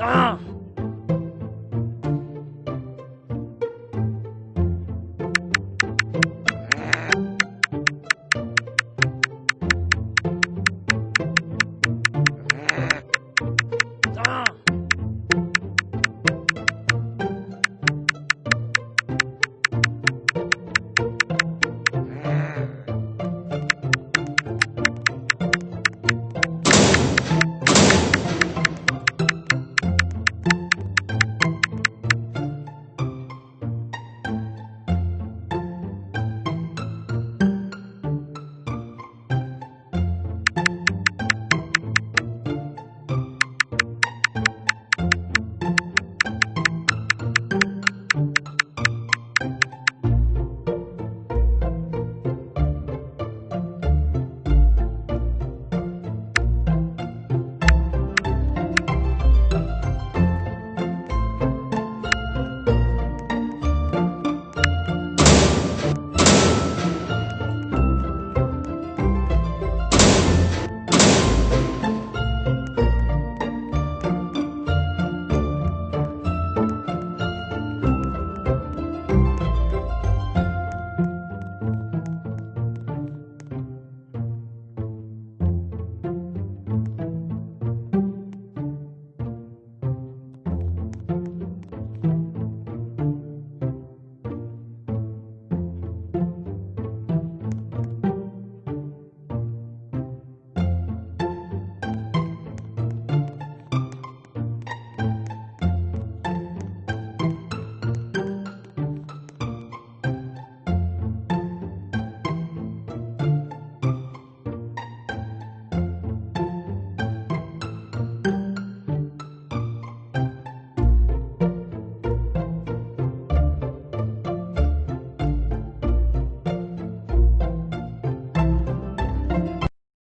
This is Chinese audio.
啊。